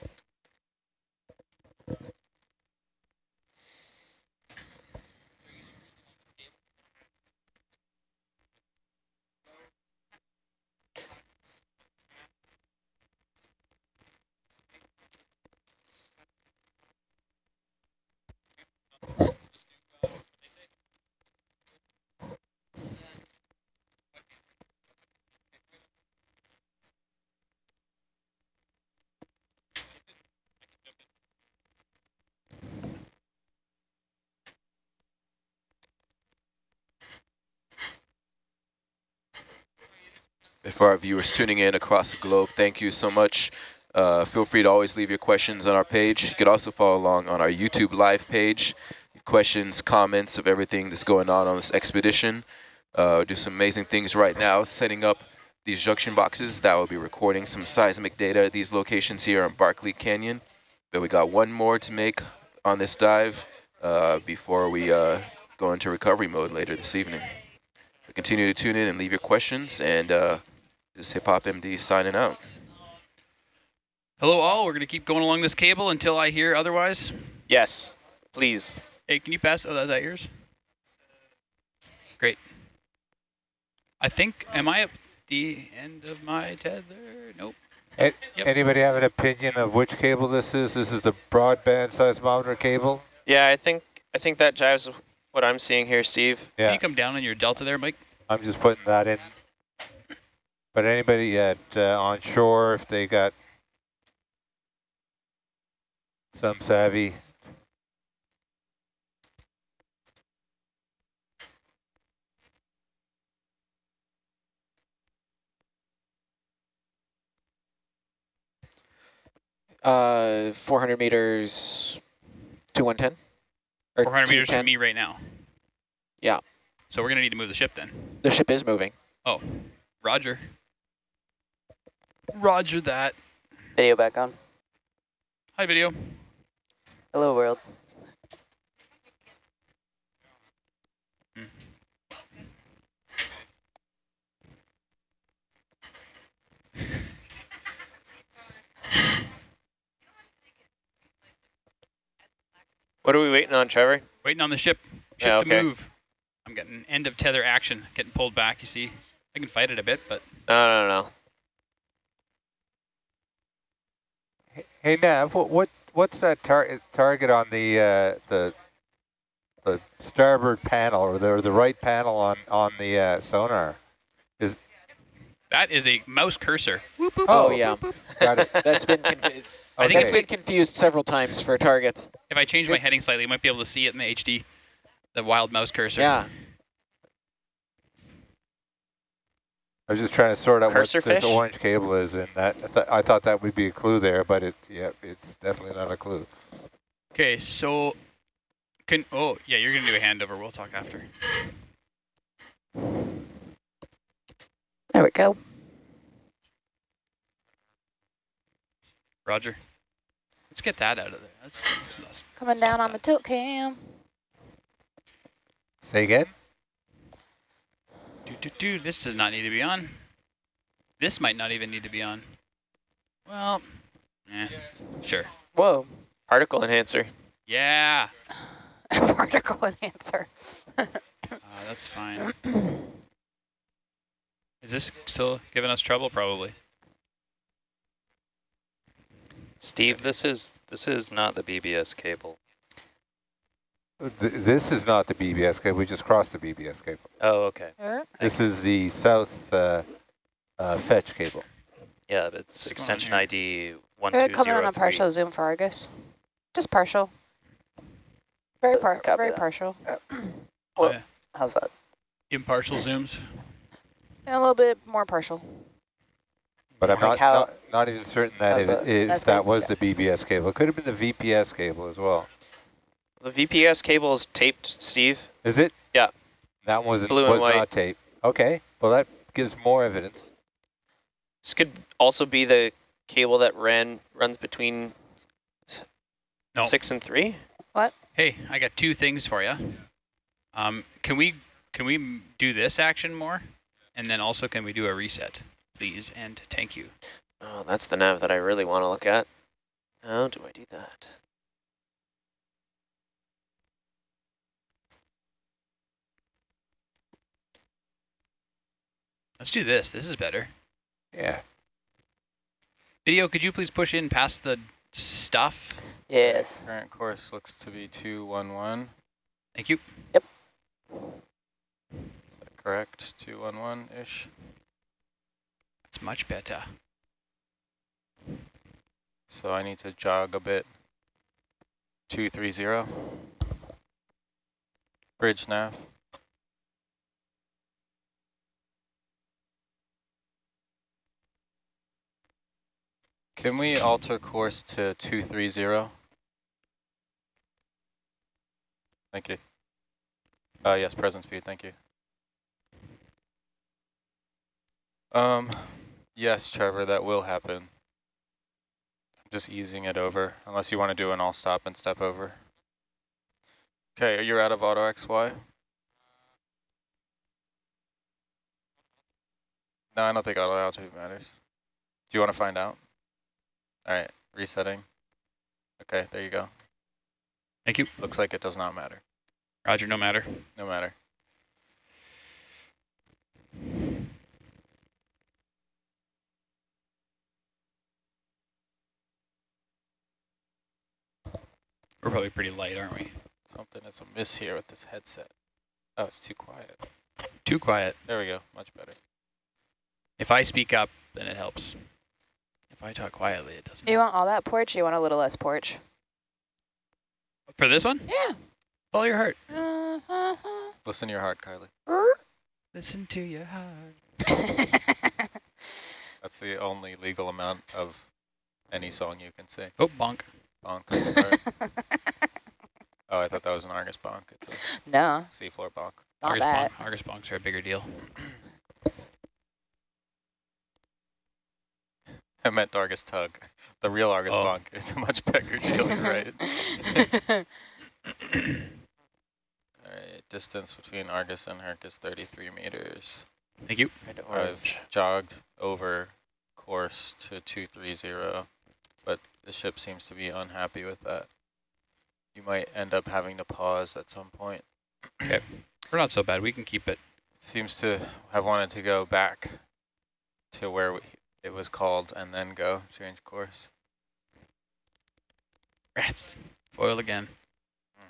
For our viewers tuning in across the globe, thank you so much. Uh, feel free to always leave your questions on our page. You could also follow along on our YouTube live page. Questions, comments of everything that's going on on this expedition. Uh, do some amazing things right now, setting up these junction boxes that will be recording some seismic data at these locations here on Barkley Canyon. But we got one more to make on this dive uh, before we uh, go into recovery mode later this evening. So continue to tune in and leave your questions, and uh, this is Hip Hop MD signing out. Hello all, we're going to keep going along this cable until I hear otherwise. Yes, please. Hey, can you pass, oh, is that yours? Great. I think, am I at the end of my tether? Nope. A- Yep. Anybody have an opinion of which cable this is? This is the broadband seismometer cable? Yeah, I think I think that jives with what I'm seeing here, Steve. Yeah. Can you come down on your delta there, Mike? I'm just putting that in. But anybody at uh, on shore, if they got some savvy, Uh, 400 meters to 110? Or 400 meters 210? from me right now. Yeah. So we're going to need to move the ship then. The ship is moving. Oh, roger. Roger that. Video back on. Hi, video. Hello, world. What are we waiting on, Trevor? Waiting on the ship. Ship yeah, okay. to move. I'm getting end of tether action, getting pulled back, you see. I can fight it a bit, but... No, no, no. Hey Nav, what, what what's that tar target on the uh, the the starboard panel or the, or the right panel on on the uh, sonar? Is that is a mouse cursor. Oh, yeah. got it. That's been confu- I think it's been confused several times for targets. If I change my heading slightly, you might be able to see it in the HD, the wild mouse cursor. Yeah. I was just trying to sort out Cursor what this orange cable is, and that I, th I thought that would be a clue there, but it yeah, it's definitely not a clue. Okay, so can oh yeah, you're gonna do a handover. We'll talk after. There we go. Roger. Let's get that out of there. That's, that's, that's Coming stop down on the tilt cam. Say again. Do, do, do. This does not need to be on. This might not even need to be on. Well, eh, sure. Whoa. Particle enhancer. Yeah, Particle enhancer. uh, that's fine. Is this still giving us trouble? Probably. Steve, this is this is not the BBS cable. Th this is not the BBS cable. We just crossed the BBS cable. Oh, okay. This is the south uh, uh, fetch cable. Yeah, but it's What's going on extension? ID one We're two coming on a partial zoom for Argus. Just partial. Very par Copy very that. partial. Oh, yeah. How's that? Impartial zooms. And a little bit more partial. But I'm Like not, not not even certain that How's if, that? if That's good. was the BBS cable. It could have been the VPS cable as well. The VPS cable is taped, Steve. Is it? Yeah. That was blue and was white. not tape. Okay. Well, that gives more evidence. This could also be the cable that ran runs between No. six and three. What? Hey, I got two things for you. Um, can we can we do this action more, and then also can we do a reset, please? And thank you. Oh, that's the nav that I really want to look at. How do I do that? Let's do this. This is better. Yeah. Video, could you please push in past the stuff? Yes. Current course looks to be 211. Thank you. Yep. Is that correct? 211-ish? That's much better. So I need to jog a bit. 230. Bridge nav. Can we alter course to 230? Thank you. Uh, yes, present speed, thank you. Um, yes, Trevor, that will happen. I'm just easing it over, unless you want to do an all stop and step over. Okay, are you're out of auto XY? No, I don't think auto altitude matters. Do you want to find out? All right, resetting. Okay, there you go. Thank you. Looks like it does not matter. Roger, no matter. No matter. We're probably pretty light, aren't we? Something is amiss here with this headset. Oh, it's too quiet. Too quiet. There we go, much better. If I speak up, then it helps. If I talk quietly, it doesn't. You want all that porch? Or you want a little less porch? For this one? Yeah. Follow your heart. Uh-huh. Listen to your heart, Kylie. Listen to your heart. That's the only legal amount of any song you can sing. Oh, bonk. Bonk. oh, I thought that was an Argus bonk. It's a no, seafloor bonk. not Argus, that. bonk, Argus bonks are a bigger deal. I meant Argus tug. The real Argus Oh. bonk is a much bigger deal, right. All right, distance between Argus and Herc is 33 meters. Thank you. I've jogged over course to 230, but the ship seems to be unhappy with that. you might end up having to pause at some point. Okay, we're not so bad. We can keep it. Seems to have wanted to go back to where we, it was called and then go change course. Rats. Foil again. Hmm.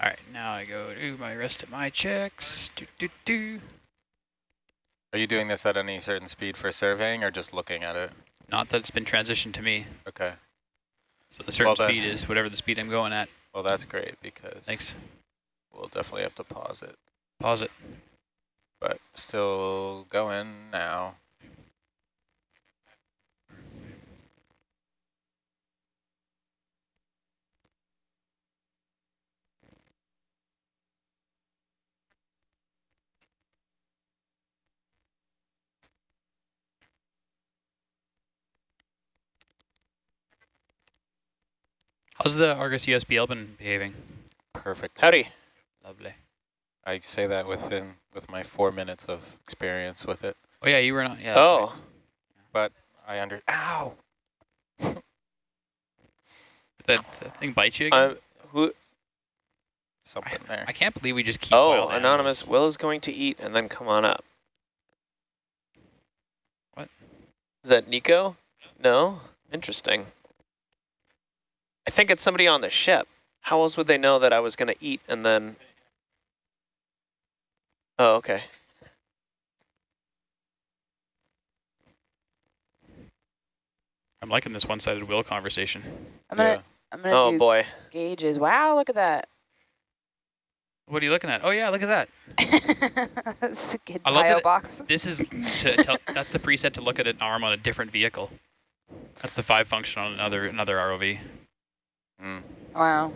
All right, now I go do my rest of my checks. Do, do, do. Are you doing this at any certain speed for surveying or just looking at it? Not that it's been transitioned to me. Okay. So the certain Well, speed is whatever the speed I'm going at. Well, that's great because Thanks. we'll definitely have to pause it. Pause it. But still going now. How's the Argus USBL been behaving? Perfect. Howdy. Lovely. I say that within with my four minutes of experience with it. Oh yeah, you were not. Yeah. Oh, right. But I under ow Did that, that thing bite you again? I'm who? something there. I can't believe we just keep. Oh, wild anonymous. animals. Will is going to eat and then come on up. What? Is that Nico? No. Interesting. I think it's somebody on the ship. How else would they know that I was going to eat and then? Oh, okay. I'm liking this one-sided will conversation. I'm gonna Yeah. I'm gonna Oh do boy. gauges. Wow, look at that. What are you looking at? Oh yeah, look at that. Skid I love bio that- box. This is to tell, that's the preset to look at an arm on a different vehicle. That's the five function on another another ROV. Mm. Wow.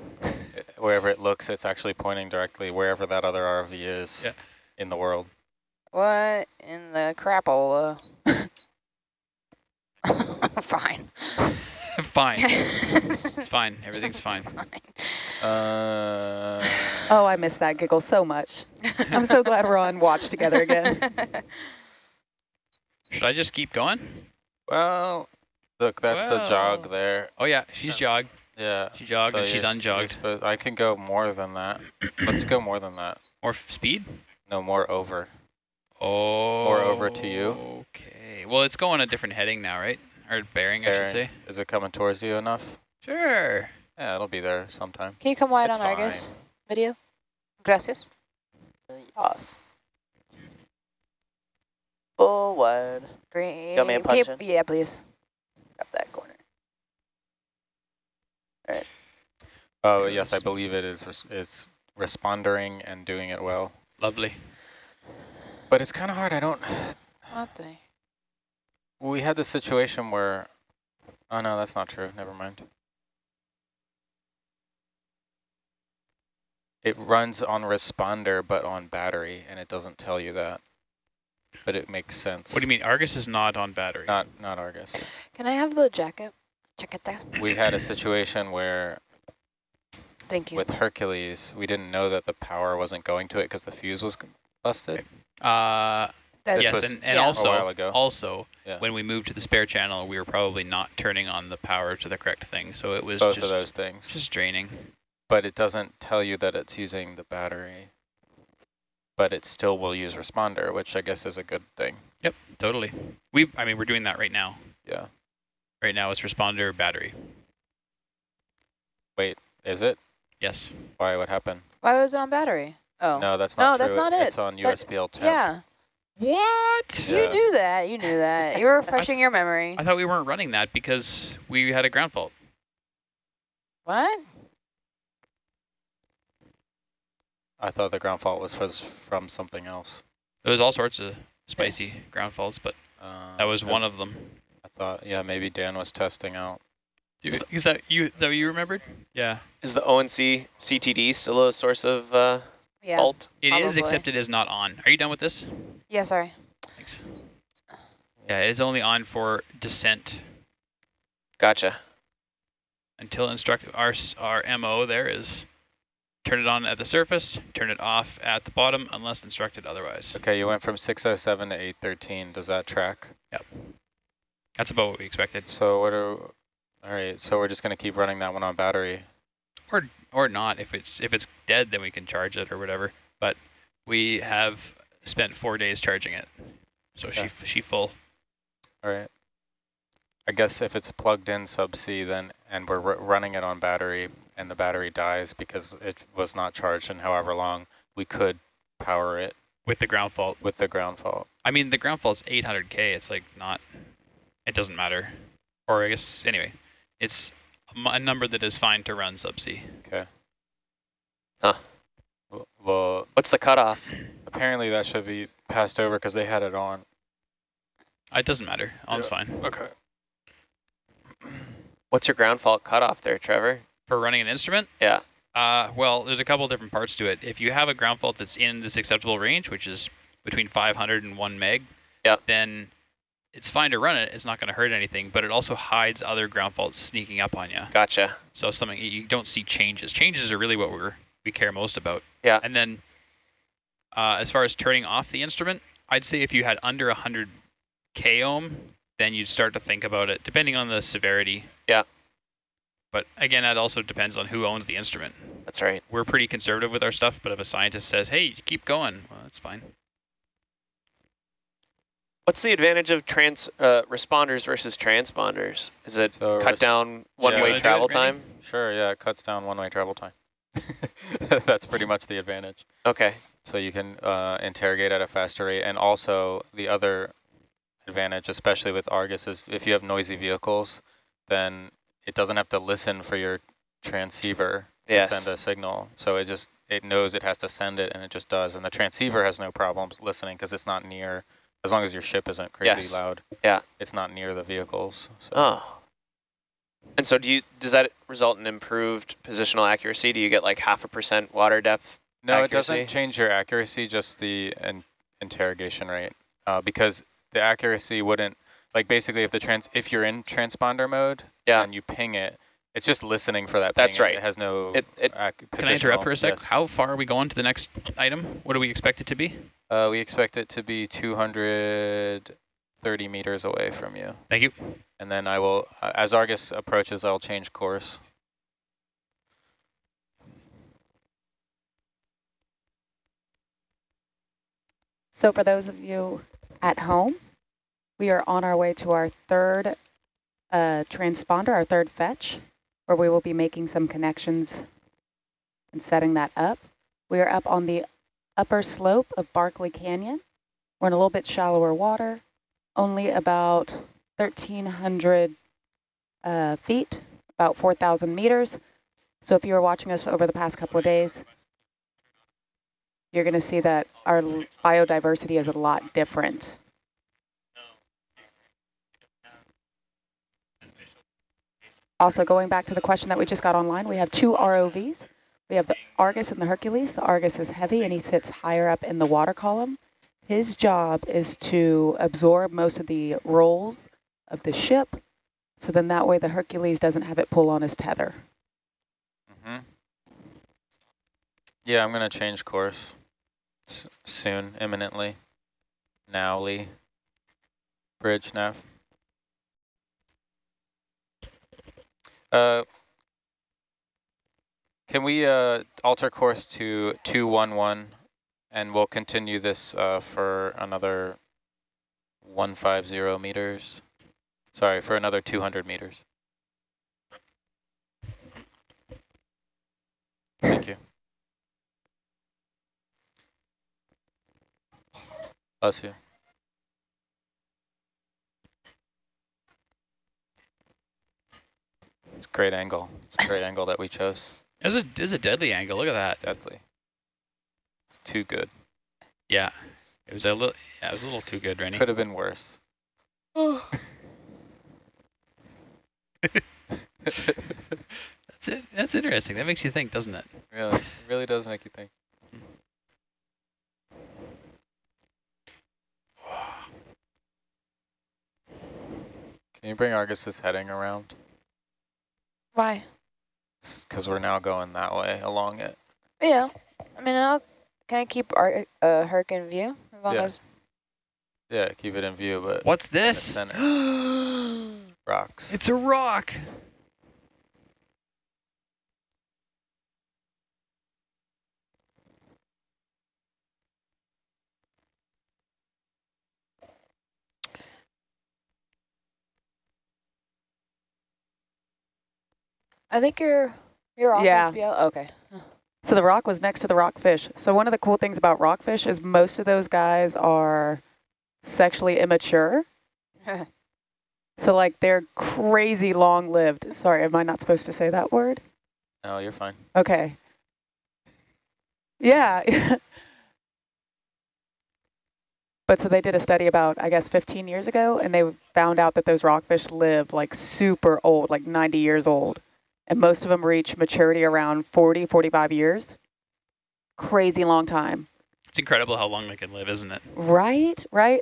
Wherever it looks, it's actually pointing directly wherever that other RV is Yeah. In the world. What in the crapola? Fine. fine. It's fine. Everything's fine. Uh, Oh, I miss that giggle so much. I'm so glad we're on watch together again. Should I just keep going? well, look, that's the jog there. Oh yeah, she's jogged. Yeah. She jogged and she's you're s- you're unjogged. supposed- I can go more than that. Let's go more than that. More f- speed? No, more over. Oh. More over to you. Okay. Well, it's going a different heading now, right? Or bearing, I should say. Is it coming towards you enough? Sure. Yeah, it'll be there sometime. Can you come wide It's on Argus fine. video? Gracias. Yes. Full wide. Great. got me a Okay, punch in? Yeah, please. Grab that corner. Alright. Oh, yes, I believe it is res is responding and doing it well. Lovely. But it's kind of hard. I don't. What the? We had this situation where. Oh no, that's not true. Never mind. It runs on responder, but on battery, and it doesn't tell you that. But it makes sense. What do you mean? Argus is not on battery. Not not Argus. Can I have the jacket? Check it out. We had a situation where Thank you. with Hercules, we didn't know that the power wasn't going to it because the fuse was busted. Uh, That's- yes, was and, and yeah. also, a while ago. also, Yeah. when we moved to the spare channel, we were probably not turning on the power to the correct thing, so it was Both just of those things. just draining. But it doesn't tell you that it's using the battery. But it still will use responder, which I guess is a good thing. Yep, totally. We, I mean, we're doing that right now. Yeah. Right now, it's responder battery. Wait, is it? Yes. Why? What happened? Why was it on battery? Oh. No, that's not No, not that's not it. It's on That- USBL 10. Yeah. What? You Yeah. knew that. You knew that. You were refreshing your memory. I thought we weren't running that because we had a ground fault. What? I thought the ground fault was was from something else. There was all sorts of spicy ground faults, but Uh, that was I- one of them. I thought, yeah, maybe Dan was testing out. You- Is that you? Is that what you remembered? Yeah. Is the ONC CTD still a source of uh, Yeah. fault? It is, Probably. except it is not on. Are you done with this? Yeah, sorry. Thanks. Yeah, it's only on for descent Gotcha. until instruct. Our our MO there is turn it on at the surface, turn it off at the bottom unless instructed otherwise. Okay, you went from 607 to 813. Does that track? Yep. That's about what we expected. So what are All right, so we're just going to keep running that one on battery. Or or not. If it's if it's dead, then we can charge it or whatever. But we have spent four days charging it, so Okay. she she full. All right. I guess if it's plugged in subsea then, and we're r running it on battery, and the battery dies because it was not charged in however long, we could power it with the ground fault. With the ground fault. I mean, the ground fault's 800k. It's like not. It doesn't matter. Or I guess anyway, it's a number that is fine to run subsea. Okay. Huh. Well, well, What's the cutoff? apparently that should be passed over because they had it on. It doesn't matter. On's Yeah. fine. Okay. What's your ground fault cutoff there, Trevor? For running an instrument? Yeah. Uh, well, there's a couple different parts to it. If you have a ground fault that's in this acceptable range, which is between 500 and 1 meg, Yep. then it's fine to run it. It's not going to hurt anything, but it also hides other ground faults sneaking up on you. Gotcha. So something you don't see changes. Changes are really what we're we care most about. Yeah. And then, uh, as far as turning off the instrument, I'd say if you had under 100 k ohm, then you'd start to think about it, depending on the severity. Yeah. But again, that also depends on who owns the instrument. That's right. We're pretty conservative with our stuff, but if a scientist says, "Hey, keep going," well, that's fine. What's the advantage of trans uh, responders versus transponders? Is it So cut down one-way Wanna it, travel time? Sure, yeah, it cuts down one-way travel time. That's pretty much the advantage. Okay. So you can uh, interrogate at a faster rate. And also the other advantage, especially with Argus, is if you have noisy vehicles, then it doesn't have to listen for your transceiver Yes. to send a signal. So it just, it knows it has to send it and it just does. And the transceiver has no problems listening because it's not near, as long as your ship isn't crazy Yes. loud. Yeah. It's not near the vehicles. So. Oh. And so do you does that result in improved positional accuracy? Do you get like half a percent water depth? No, it doesn't change your accuracy, just the in interrogation rate. Uh, because the accuracy wouldn't, like basically if the trans, if you're in transponder mode Yeah. and you ping it, it's just listening for that ping. That's right. It has no It- it- Can I interrupt for a sec? yes. How far are we going to the next item? What do we expect it to be? Uh, we expect it to be 230 meters away from you. Thank you. And then I will, uh, as Argus approaches, I'll change course. So for those of you at home, we are on our way to our third uh, transponder, our third fetch, where we will be making some connections and setting that up. We are up on the upper slope of Barkley Canyon. We're in a little bit shallower water, only about 1,300 uh, feet, about 4,000 meters. So if you were watching us over the past couple of days, you're going to see that our biodiversity is a lot different. Also, going back to the question that we just got online, we have two ROVs. We have the Argus and the Hercules. The Argus is heavy and he sits higher up in the water column. His job is to absorb most of the rolls of the ship, so then that way the Hercules doesn't have it pull on his tether. Mm -hmm. Yeah, I'm going to change course S soon, imminently. Now, Lee. Bridge, nav. Uh, can we uh, alter course to 211 and we'll continue this uh, for another 150 meters? Sorry, for another 200 meters. Thank you. Bless you. It's a great angle. It's a great angle that we chose. It was a, it was a deadly angle. Look at that. Deadly. It's too good. Yeah. It was a little. Yeah, it was a little too good, Rennie. Could have been worse. Oh. That's it. That's interesting. That makes you think, doesn't it? Really, it really does make you think. Can you bring Argus's heading around? Why? Because we're now going that way along it. Yeah. I mean, I'll, can I keep our uh, Herc in view? As long Yeah. as Yeah, keep it in view, but What's this? Rocks. It's a rock. I think you're you're off Yeah. SBL. Okay. So the rock was next to the rockfish. So one of the cool things about rockfish is most of those guys are sexually immature. So like they're crazy long lived. Sorry, am I not supposed to say that word? No, you're fine. Okay. Yeah. but so they did a study about, I guess, 15 years ago, and they found out that those rockfish live like super old, like 90 years old. And most of them reach maturity around 40, 45 years. Crazy long time. It's incredible how long they can live, isn't it? Right, right.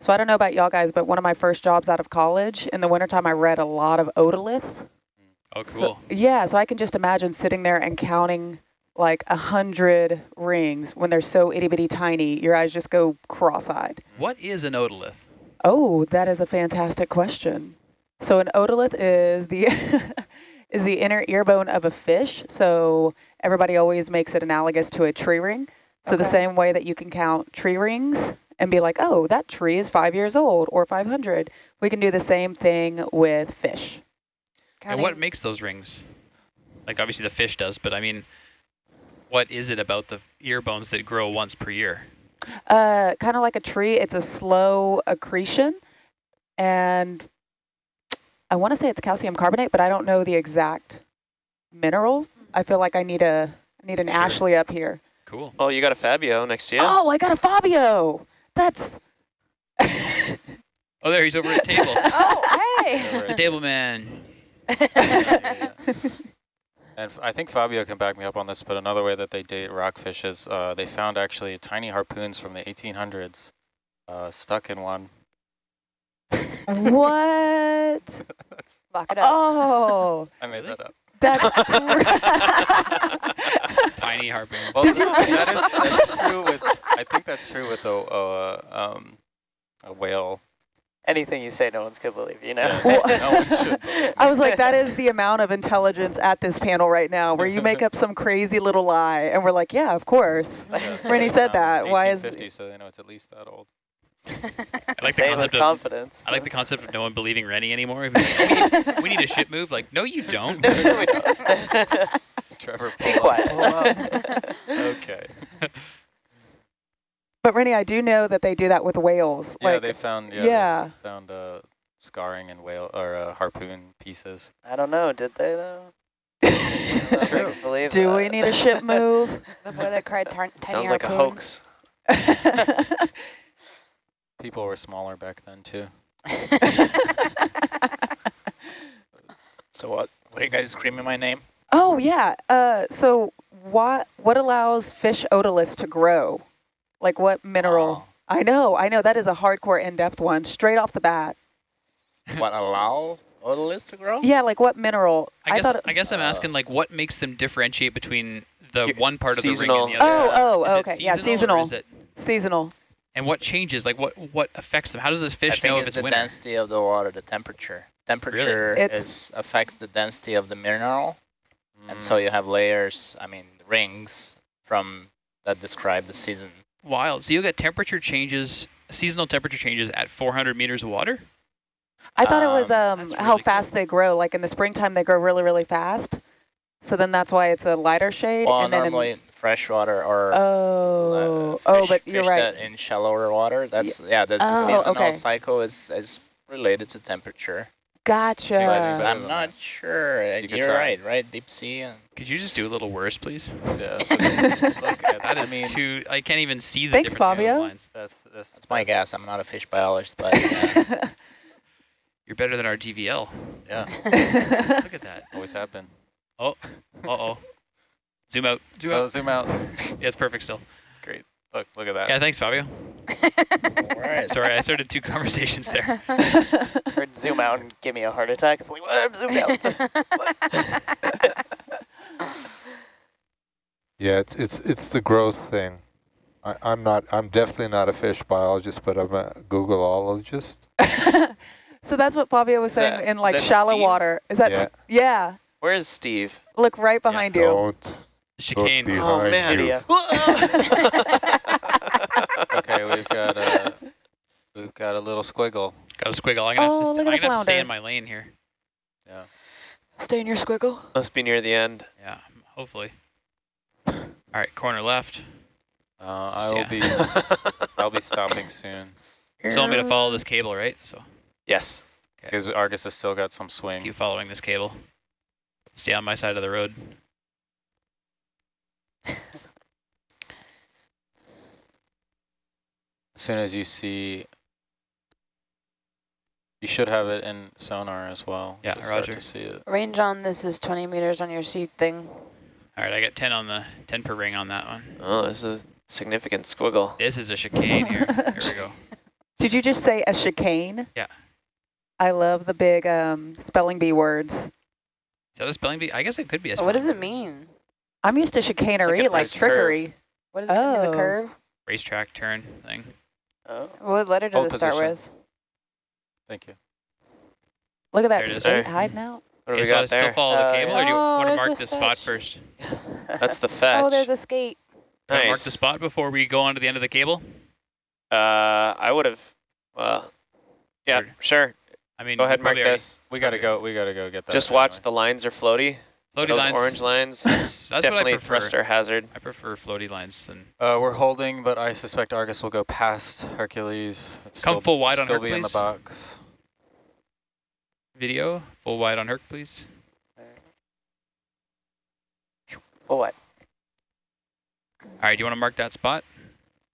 So I don't know about y'all guys, but one of my first jobs out of college, in the wintertime, I read a lot of otoliths. Oh, So- cool. yeah, so I can just imagine sitting there and counting like a hundred rings when they're so itty bitty tiny. Your eyes just go cross-eyed. What is an otolith? Oh, that is a fantastic question. So an otolith is the is the inner ear bone of a fish. So everybody always makes it analogous to a tree ring. So the same way that you can count tree rings and be like, oh, that tree is five years old or 500, we can do the same thing with fish. And what makes those rings? Like obviously the fish does, but I mean, what is it about the ear bones that grow once per year? Uh, kind of like a tree, it's a slow accretion, and I want to say it's calcium carbonate, but I don't know the exact mineral. I feel like I need a I need an Sure. Ashley up here. Cool. Oh, you got a Fabio next to you. Oh, I got a Fabio. That's Oh, there he's over at table. oh, hey. the table man. And I think Fabio can back me up on this, but another way that they date rockfish is uh, they found actually tiny harpoons from the 1800s uh, stuck in one. What? Lock it up. Oh, I made that up. that's Tiny harpoon. Well, Did that is, that's true with, I think that's true with a, uh, um, a whale. Anything you say, no one's gonna believe you. know. Well- no one should I was like, that is the amount of intelligence at this panel right now, where you make up some crazy little lie, and we're like, yeah, of course. Yeah, so Rennie said that. Why is 1850, so they know it's at least that old. I like Say the it with concept of confidence. I like the concept of no one believing Rennie anymore. We need, we need a ship move. Like, no, you don't. Trevor, Be pull up. quiet. okay. But Rennie, I do know that they do that with whales. Yeah, like, they found, yeah, yeah. They found uh, scarring and whale, or uh, harpoon pieces. I don't know. Did they though? It's true. Believe do that. we need a ship move? The boy that cried tar- tiny Sounds like a hoax. People were smaller back then too. So what? What are you guys screaming my name? oh yeah. Uh, so what what allows fish otoliths to grow? Like what mineral? I know, I know. That is a hardcore in-depth one, straight off the bat. what allow otoliths to grow? Yeah, like what mineral? I guess thought. It, I guess I'm asking like what makes them differentiate between the one part of the ring and the other. oh, oh, Is it okay. Yeah, seasonal or seasonal. is it- Seasonal. And what changes? Like what what affects them? How does this fish think know it's if it's the winter? density of the water, the temperature. Temperature It's- is affects the density of the mineral, and Mm. so you have layers. I mean, rings from that describe the season. Wild. So you'll get temperature changes, seasonal temperature changes at 400 meters of water. I thought it was Um, um, that's how really fast they grow. Like in the springtime, they grow really, really fast. So then that's why it's a lighter shade. Well, and then in- normally freshwater or oh, uh, oh, fish- but you're right. that in shallower water. That's yeah. That's the Oh, seasonal okay. cycle is is related to temperature. Gotcha. But I'm not sure. You you're try. right, right? Deep sea and Could you just do a little worse, please? Yeah. Look at, That I mean, too. I can't even see the Thanks, difference in Fabio. lines. that's, that's, that's my guess. I'm not a fish biologist, but uh, You're better than our DVL. yeah. Look at that. Always have been. Oh, uh oh. Zoom out. Zoom Oh, out. zoom out. Yeah, it's perfect still. It's great. Look, look at that. Yeah, thanks, Fabio. All right. Sorry, I started two conversations there. Heard zoom out and give me a heart attack. It's like, what? I'm zoomed out. Yeah, it's it's it's the growth thing. I, I'm not. I'm definitely not a fish biologist, but I'm a Googleologist. so that's what Fabio was Is saying that- in like shallow Steve? water. Is that? Yeah. Yeah. Where is Steve? Look right behind you. Don't look Chicane. behind man. you. okay, we've got a we've got a little squiggle. Got a squiggle. I'm gonna have Oh, to, st- I'm gonna have to stay in my lane here. Yeah. Stay in your squiggle. Must be near the end. Yeah, hopefully. All right, corner left. Uh, I will be. I'll be stopping soon. So want me to follow this cable, right? So Yes. Because Argus has still got some swing. keep following this cable. Stay on my side of the road. As soon as you see, you should have it in sonar as well. Yeah, You'll roger. To see it. Range on this is 20 meters on your seat thing. All right, I got 10 on the 10 per ring on that one. Oh, this is a significant squiggle. This is a chicane here. Here we go. Did you just say a chicane? Yeah. I love the big um, spelling bee words. Is that a spelling bee? I guess it could be a spelling What does it mean? I'm used to chicanery, like, nice curve. trickery. What is it? It's a Oh. curve? racetrack turn thing. Oh. What letter does Hold it start position. with? Thank you. Look at There that it is. state There. hiding out. What do Okay, we so I got still there? follow the Uh, cable, or do you Oh, want to mark a the spot first? That's the fetch. Oh, there's a skate. Nice. Mark the spot before we go on to the end of the cable? Uh, I would have. Well, yeah, Or- sure. I mean, Go ahead, we mark this. We gotta go. We gotta go get that. Just watch anyway. the lines are floaty. Floaty Those lines. orange lines. That's, that's definitely what I thruster hazard. I prefer floaty lines than. Uh, we're holding, but I suspect Argus will go past Hercules. It's Come still, full wide on still Herc, be in the box. Video, full wide on Herc, please. Oh, what? All right, do you want to mark that spot?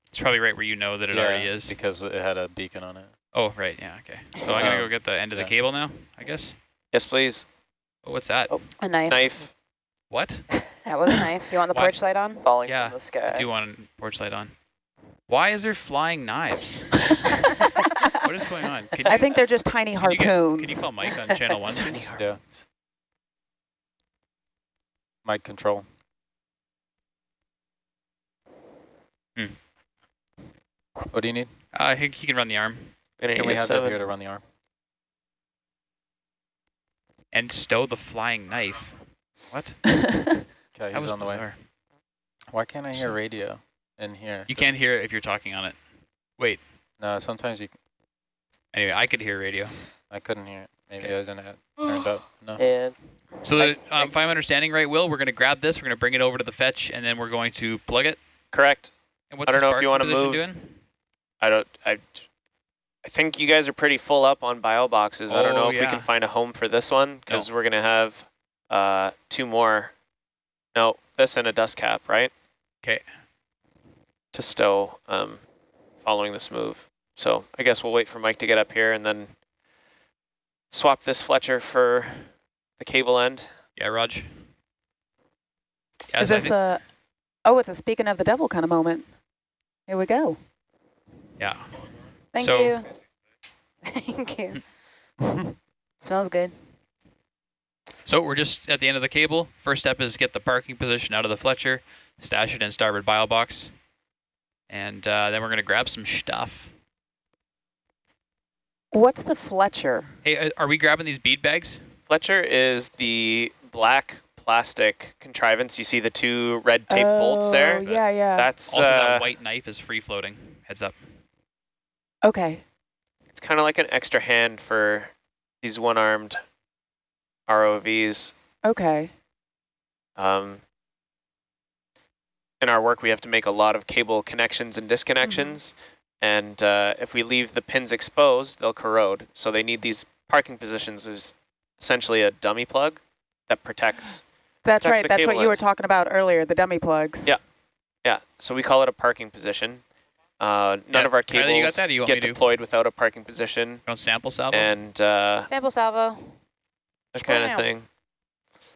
It's probably right where you know that it yeah, already is. because it had a beacon on it. Oh, right, yeah, okay. So I'm gonna Um, go get the end of the cable now, I guess. Yes, please. Oh, what's that? Oh. A knife. Knife. What? That was a knife. You want the Why- porch light on? Falling Yeah, from the sky. I do want a porch light on. Why is there flying knives? what is going on? Can I you- think they're just tiny can you get- harpoons. Can you call Mike on channel one, please? Yeah. Mic control. Hmm. What do you need? Uh, I think he can run the arm Gonna Can we have that here to run the arm? And stow the flying knife. What? Okay, he's was on the way. Why can't I hear radio in here? You can't hear it if you're talking on it. Wait. No, sometimes you. Anyway, I could hear radio. I couldn't hear it. Maybe I didn't have it turned up. No. And So the, um, if I'm understanding right, Will, we're going to grab this, we're going to bring it over to the fetch, and then we're going to plug it. Correct. And what's I don't the know if you want to position move. Doing? I don't. I. I think you guys are pretty full up on bio boxes. I don't know Oh, if we can find a home for this one because we're gonna have uh, two more. No, this and a dust cap, right? Okay. To stow, um, following this move. So I guess we'll wait for Mike to get up here and then swap this Fletcher for the cable end. Yeah, Raj. Yeah, Is this a, oh, it's a speaking of the devil kind of moment. Here we go. yeah. Thank So- you. Thank you. Smells good. So we're just at the end of the cable. First step is get the parking position out of the Fletcher, stash it in starboard bio box, and uh, then we're going to grab some stuff. What's the Fletcher? Hey, uh, are we grabbing these bead bags? Fletcher is the black plastic contrivance. You see the two red tape bolts there? Oh, yeah, yeah. That's Also, uh, that white knife is free floating. Heads up. Okay. It's kind of like an extra hand for these one-armed ROVs. Okay. Um, in our work, we have to make a lot of cable connections and disconnections. And uh, if we leave the pins exposed, they'll corrode. So they need these parking positions. There's essentially a dummy plug that protects. That's protects right. That's what cable you were talking about earlier, the dummy plugs. Yeah. Yeah, so we call it a parking position. Uh, none Yeah, of our Kylie, you got cables that, you want me get to? deployed without a parking position. Don't sample salvo? And uh, Sample salvo. that kind of Wow. thing.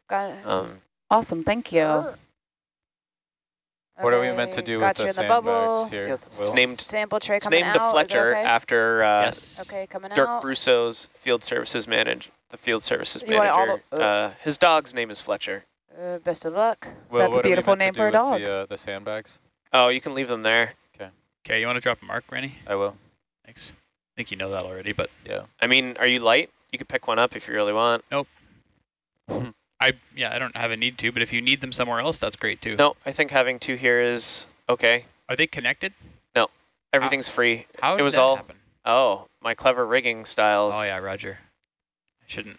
Got it. Um, Awesome. Thank you. What are we meant to do got with you the in the bubble. sandbags here? it's Will? named Sample tray it's coming named out. a Fletcher okay? after uh, yes. Okay, coming Dirk out. Brusso's field services manager. The field services You want it all manager. the- uh, uh, his dog's name is Fletcher. Uh, best of luck. Will, That's a what are we beautiful to name do for a with dog. The, uh, the sandbags. Oh, you can leave them there. Okay, you want to drop a mark, Rennie? I will. Thanks. I think you know that already, but Yeah. I mean, are you light? You could pick one up if you really want. Nope. I yeah, I don't have a need to, but if you need them somewhere else, that's great too. No, I think having two here is okay. Are they connected? No. Everything's free. How it did was that all. happen? Oh, my clever rigging styles. Oh yeah, Roger. I shouldn't